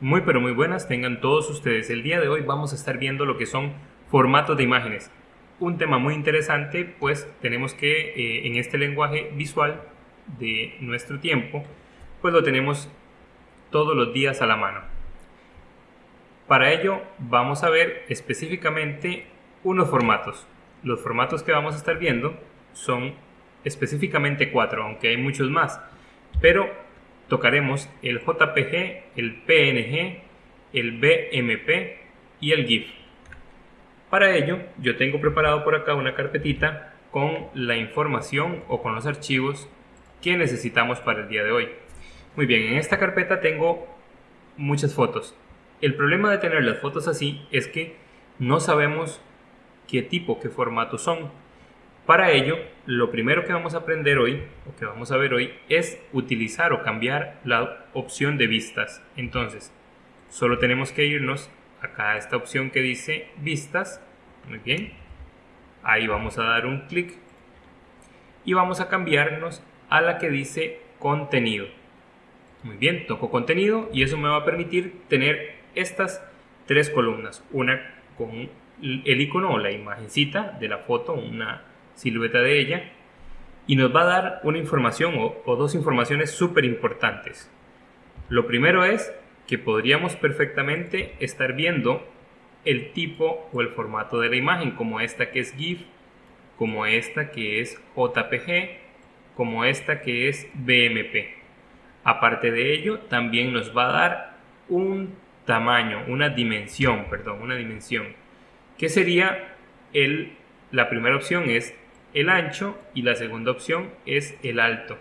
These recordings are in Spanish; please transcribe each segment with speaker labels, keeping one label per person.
Speaker 1: Muy pero muy buenas tengan todos ustedes. El día de hoy vamos a estar viendo lo que son formatos de imágenes. Un tema muy interesante pues tenemos que eh, en este lenguaje visual de nuestro tiempo pues lo tenemos todos los días a la mano. Para ello vamos a ver específicamente unos formatos. Los formatos que vamos a estar viendo son específicamente cuatro, aunque hay muchos más. Pero tocaremos el JPG, el PNG, el BMP y el GIF. Para ello, yo tengo preparado por acá una carpetita con la información o con los archivos que necesitamos para el día de hoy. Muy bien, en esta carpeta tengo muchas fotos. El problema de tener las fotos así es que no sabemos qué tipo, qué formato son. Para ello, lo primero que vamos a aprender hoy, o que vamos a ver hoy, es utilizar o cambiar la opción de vistas. Entonces, solo tenemos que irnos acá a esta opción que dice vistas. Muy bien. Ahí vamos a dar un clic y vamos a cambiarnos a la que dice contenido. Muy bien, toco contenido y eso me va a permitir tener estas tres columnas. Una con el icono o la imagencita de la foto, una silueta de ella, y nos va a dar una información o, dos informaciones súper importantes. Lo primero es que podríamos perfectamente estar viendo el tipo o el formato de la imagen, como esta que es GIF, como esta que es JPG, como esta que es BMP. Aparte de ello, también nos va a dar un tamaño, una dimensión, perdón, una dimensión, que sería el, la primera opción es el ancho y la segunda opción es el alto.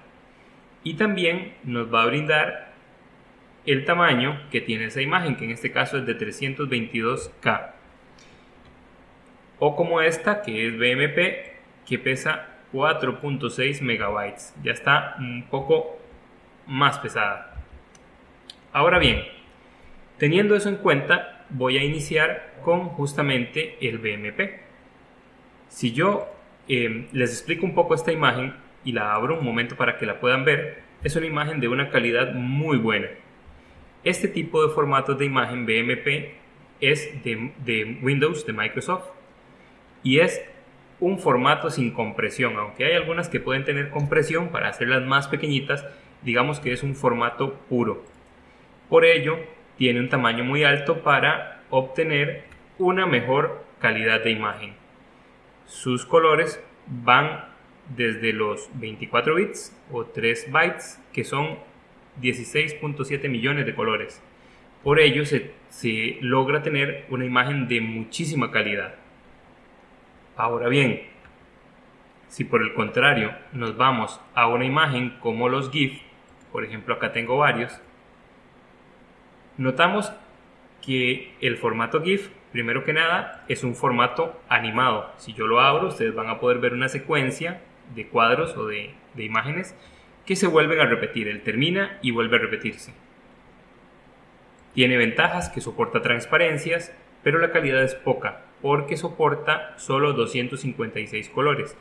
Speaker 1: Y también nos va a brindar el tamaño que tiene esa imagen, que en este caso es de 322K. O como esta, que es BMP, que pesa 4.6 megabytes. Ya está un poco más pesada. Ahora bien, teniendo eso en cuenta, voy a iniciar con justamente el BMP. Si yo Em, les explico un poco esta imagen y la abro un momento para que la puedan ver. Es una imagen de una calidad muy buena. Este tipo de formatos de imagen BMP es de, de Windows, de Microsoft, y es un formato sin compresión, aunque hay algunas que pueden tener compresión para hacerlas más pequeñitas, digamos que es un formato puro. Por ello, tiene un tamaño muy alto para obtener una mejor calidad de imagen. Sus colores van desde los 24 bits o 3 bytes, que son 16.7 millones de colores. Por ello se, se, logra tener una imagen de muchísima calidad. Ahora bien, si por el contrario nos vamos a una imagen como los GIF, por ejemplo acá tengo varios, notamos que el formato GIF Primero que nada, es un formato animado. Si yo lo abro, ustedes van a poder ver una secuencia de cuadros o de, imágenes que se vuelven a repetir. Él termina y vuelve a repetirse. Tiene ventajas que soporta transparencias, pero la calidad es poca porque soporta solo 256 colores.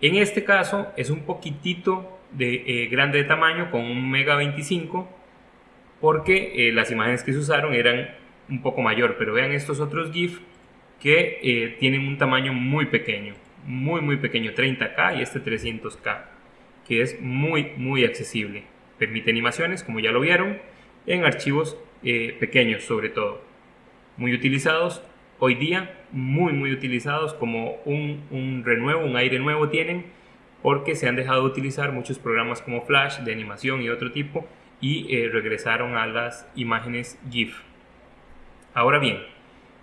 Speaker 1: En este caso es un poquitito de, eh, grande de tamaño con un mega 25 porque eh, las imágenes que se usaron eran un poco mayor, pero vean estos otros GIF que eh, tienen un tamaño muy pequeño, muy muy pequeño, 30K y este 300K, que es muy muy accesible. Permite animaciones, como ya lo vieron, en archivos eh, pequeños sobre todo. Muy utilizados hoy día, muy muy utilizados como un, un renuevo, un aire nuevo tienen, porque se han dejado de utilizar muchos programas como Flash de animación y otro tipo y eh, regresaron a las imágenes GIF. Ahora bien,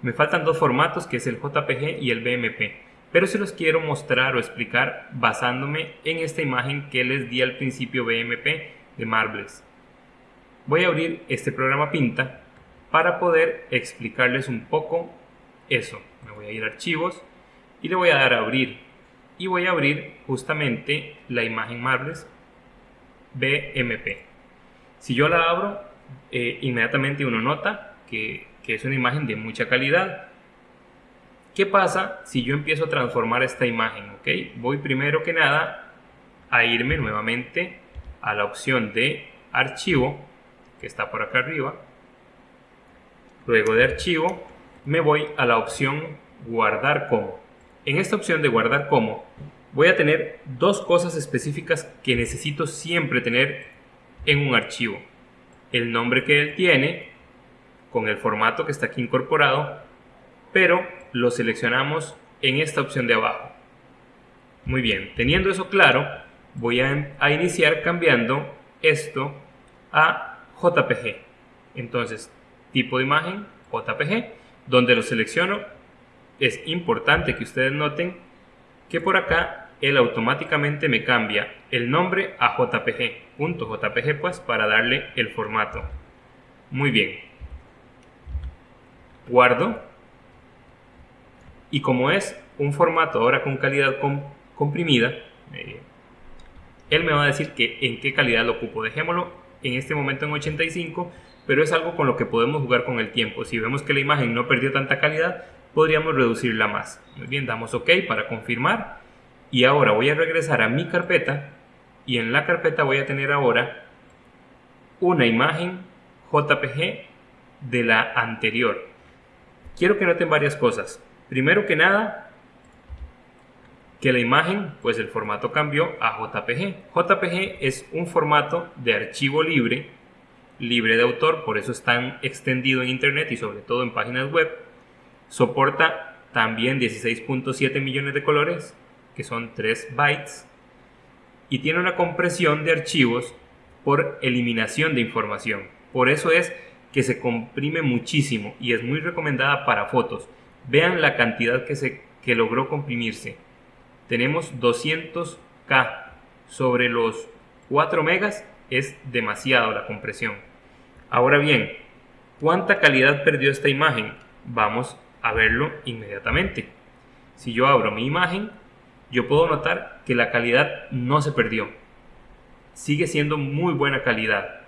Speaker 1: me faltan dos formatos que es el JPG y el BMP, pero se los quiero mostrar o explicar basándome en esta imagen que les di al principio BMP de Marbles. Voy a abrir este programa Pinta para poder explicarles un poco eso. Me voy a ir a archivos y le voy a dar a abrir y voy a abrir justamente la imagen Marbles BMP. Si yo la abro, eh, inmediatamente uno nota que es una imagen de mucha calidad. ¿Qué pasa si yo empiezo a transformar esta imagen? Voy primero que nada a irme nuevamente a la opción de archivo, que está por acá arriba, Luego de archivo me voy a la opción guardar como. En esta opción de guardar como voy a tener dos cosas específicas que necesito siempre tener en un archivo. El nombre que él tiene con el formato que está aquí incorporado, pero lo seleccionamos en esta opción de abajo. Muy bien, teniendo eso claro, voy a, a iniciar cambiando esto a JPG. Entonces, tipo de imagen, JPG, donde lo selecciono, es importante que ustedes noten que por acá él automáticamente me cambia el nombre a JPG, JPG pues para darle el formato. Muy bien. Guardo. Y como es un formato ahora con calidad comprimida, eh, él me va a decir que en qué calidad lo ocupo. Dejémoslo en este momento en 85, pero es algo con lo que podemos jugar con el tiempo. Si vemos que la imagen no perdió tanta calidad, podríamos reducirla más. Muy bien, damos OK para confirmar. Y ahora voy a regresar a mi carpeta y en la carpeta voy a tener ahora una imagen JPG de la anterior. Quiero que noten varias cosas. Primero que nada, que la imagen, pues el formato cambió a JPG. JPG es un formato de archivo libre, libre de autor, por eso es tan extendido en internet y sobre todo en páginas web. Soporta también 16.7 millones de colores, que son 3 bytes, y tiene una compresión de archivos por eliminación de información. Por eso es que se comprime muchísimo y es muy recomendada para fotos. Vean la cantidad que, se, que logró comprimirse tenemos 200K sobre los 4 megas, es demasiado la compresión. Ahora bien, ¿cuánta calidad perdió esta imagen? Vamos a verlo inmediatamente. Si yo abro mi imagen, yo puedo notar que la calidad no se perdió. Sigue siendo muy buena calidad,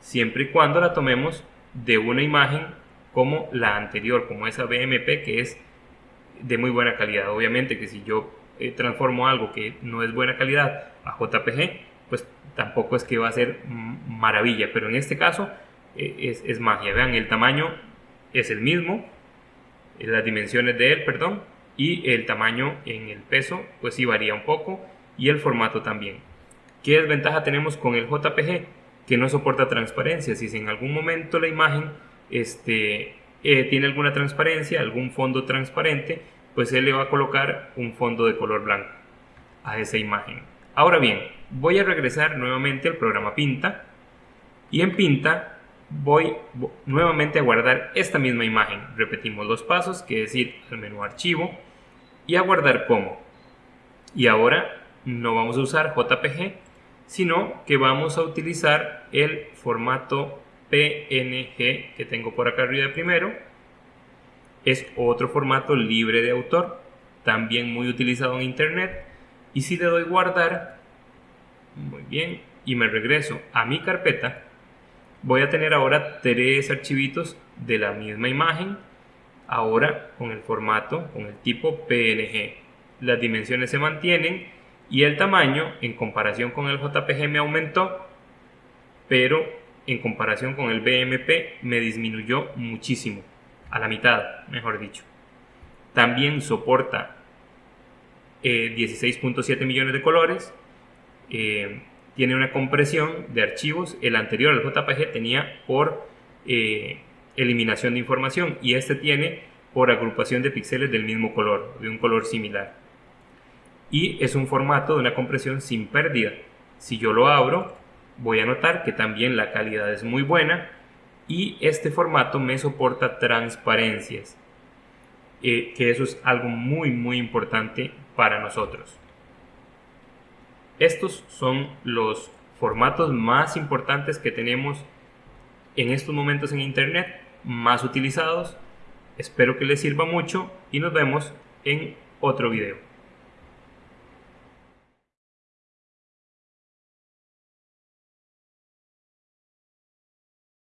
Speaker 1: siempre y cuando la tomemos de una imagen como la anterior, como esa BMP que es de muy buena calidad. Obviamente que si yo eh, transformo algo que no es buena calidad a JPG, pues tampoco es que va a ser maravilla, pero en este caso eh, es, magia. Vean, el tamaño es el mismo, eh, las dimensiones de él, perdón, y el tamaño en el peso, pues sí varía un poco, y el formato también. ¿Qué desventaja tenemos con el JPG? Que no soporta transparencia. Si en algún momento la imagen este, tiene alguna transparencia, algún fondo transparente, pues él le va a colocar un fondo de color blanco a esa imagen. Ahora bien, voy a regresar nuevamente al programa Pinta y en Pinta voy nuevamente a guardar esta misma imagen. Repetimos los pasos, que es ir al menú Archivo y a guardar como. Y ahora no vamos a usar JPG, sino que vamos a utilizar el formato PNG que tengo por acá arriba primero es otro formato libre de autor, también muy utilizado en internet. Y si le doy guardar, muy bien, y me regreso a mi carpeta, voy a tener ahora tres archivitos de la misma imagen, ahora con el formato, con el tipo PNG. Las dimensiones se mantienen y el tamaño en comparación con el JPG me aumentó, pero en comparación con el BMP me disminuyó muchísimo a la mitad, mejor dicho. También soporta 16.7 eh, millones de colores. Eh, tiene una compresión de archivos. El anterior, el JPG, tenía por eh, eliminación de información y este tiene por agrupación de píxeles del mismo color, de un color similar. Y es un formato de una compresión sin pérdida. Si yo lo abro, voy a notar que también la calidad es muy buena y este formato me soporta transparencias, eh, que eso es algo muy muy importante para nosotros. Estos son los formatos más importantes que tenemos en estos momentos en internet, más utilizados. Espero que les sirva mucho y nos vemos en otro video.